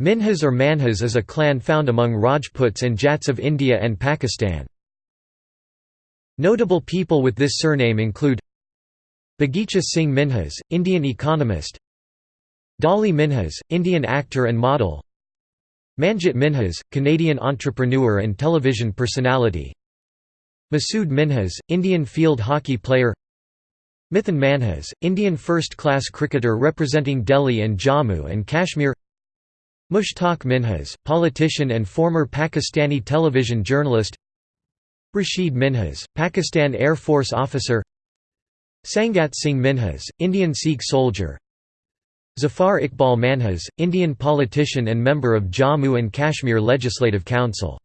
Minhas or Manhas is a clan found among Rajputs and Jats of India and Pakistan. Notable people with this surname include Bagicha Singh Minhas, Indian economist Dolly Minhas, Indian actor and model Manjit Minhas, Canadian entrepreneur and television personality Masood Minhas, Indian field hockey player Mithun Manhas, Indian first-class cricketer representing Delhi and Jammu and Kashmir Mushtaq Minhas, politician and former Pakistani television journalist. Rashid Minhas, Pakistan Air Force officer. Sangat Singh Minhas, Indian Sikh soldier. Zafar Iqbal Manhas, Indian politician and member of Jammu and Kashmir Legislative Council